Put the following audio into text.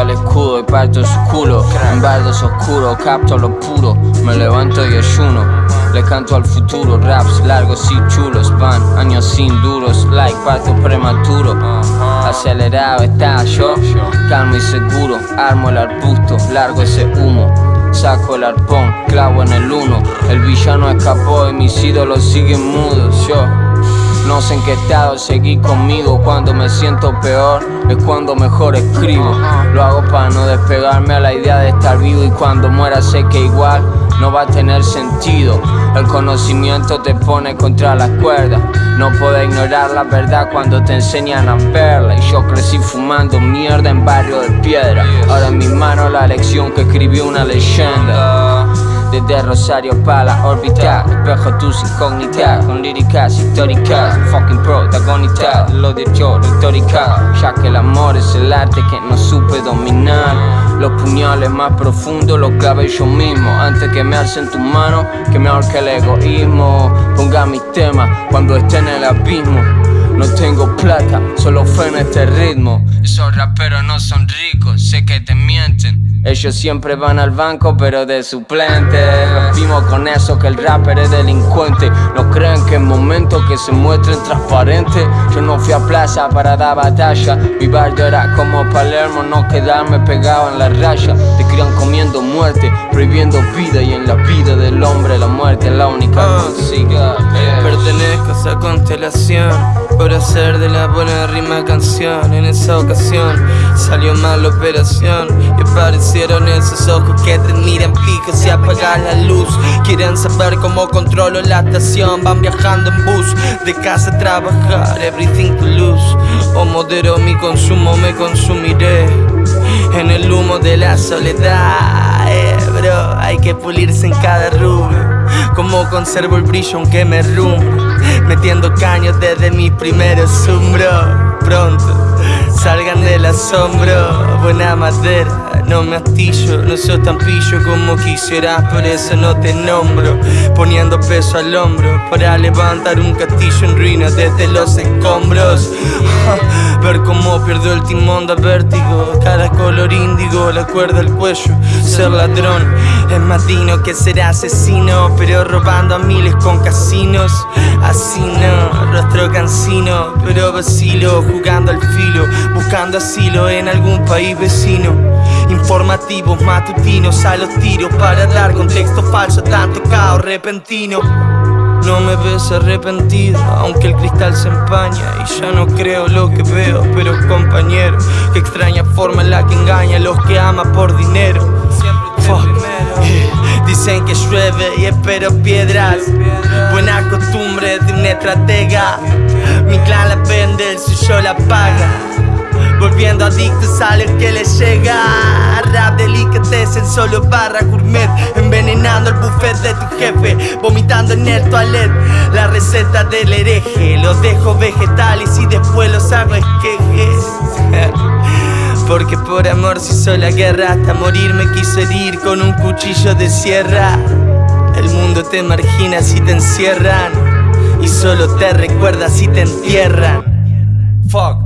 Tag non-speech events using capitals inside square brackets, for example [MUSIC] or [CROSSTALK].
al escudo y parto su culo. En bardos oscuros capto lo puro. Me levanto y ayuno. Le canto al futuro. Raps largos y chulos Van. Años sin duros Like parto prematuro. Acelerado está yo. Calmo y seguro. Armo el arbusto. Largo ese humo. Saco el arpón, clavo en el uno. El villano escapó y mis ídolos siguen mudos. Yo no sé en qué estado seguí conmigo Cuando me siento peor es cuando mejor escribo. Lo hago para no despegarme a la idea de estar vivo Y cuando muera sé que igual no va a tener sentido. El conocimiento te pone contra las cuerdas. No puedo ignorar la verdad cuando te enseñan a verla. Y yo crecí fumando mierda en barrio de piedra. Ahora en mis manos la lección que escribió una leyenda desde Rosario para la órbita Espejo tus incógnitas Con líricas históricas. Fucking protagonista Lo de yo, retórica. Ya que el amor es el arte que no supe dominar. Los puñales más profundos los clave yo mismo. Antes que me alcen tu mano Que me ahorque el egoísmo. Ponga mis temas cuando esté en el abismo. No tengo plata, solo fe en este ritmo Esos raperos no son ricos, sé que te mienten. Ellos siempre van al banco pero de suplente. Vimos con eso que el rapper es delincuente. No creen que en momentos que se muestren transparentes. Yo no fui a plaza para dar batalla. Mi barrio era como Palermo, no quedarme pegado en la raya. Te crían comiendo muerte, prohibiendo vida Y en la vida del hombre la muerte es la única música Pertenezco a esa constelación Por hacer de la buena rima canción. En esa ocasión salió mal la operación Y parecía esos ojos que te miran fijos y apagan la luz. Quieren saber cómo controlo la estación. Van viajando en bus, de casa a trabajar. Everything to lose. O modero mi consumo, me consumiré En el humo de la soledad. Eh, bro, hay que pulirse en cada rubro Como conservo el brillo aunque me rumbo Metiendo caños desde mis primeros bro Pronto salgan del asombro. Buena madera no me astillo No soy tan pillo como quisieras, por eso no te nombro. Poniendo peso al hombro para levantar un castillo en ruinas desde los escombros. [LAUGHS] Ver cómo pierdo el timón de vértigo Cada color índigo, la cuerda al cuello. Ser ladrón es más digno que ser asesino Pero robando a miles con casinos. Así no, rostro cansino Pero vacilo, jugando al filo Buscando asilo en algún país vecino. Informativos matutinos a los tiros Para dar contexto falso tanto caos repentino. No me ves arrepentido, aunque el cristal se empaña Y ya no creo lo que veo, pero compañero Que extraña forma en la que engaña a los que ama por dinero. [LAUGHS] Dicen que llueve y espero piedras. Buena costumbre de un estratega. Mi clan la vende, el suyo la paga Volviendo adictos a lo que les llega. Rap delicatessen, solo barra gourmet. Envenenando el buffet de tu jefe Vomitando en el toilet. La receta del hereje Los dejo vegetales y después los hago esquejes. [LAUGHS] Porque por amor se hizo la guerra Hasta morir me quise herir con un cuchillo de sierra. El mundo te margina si te encierran Y solo te recuerda si te entierran. Fuck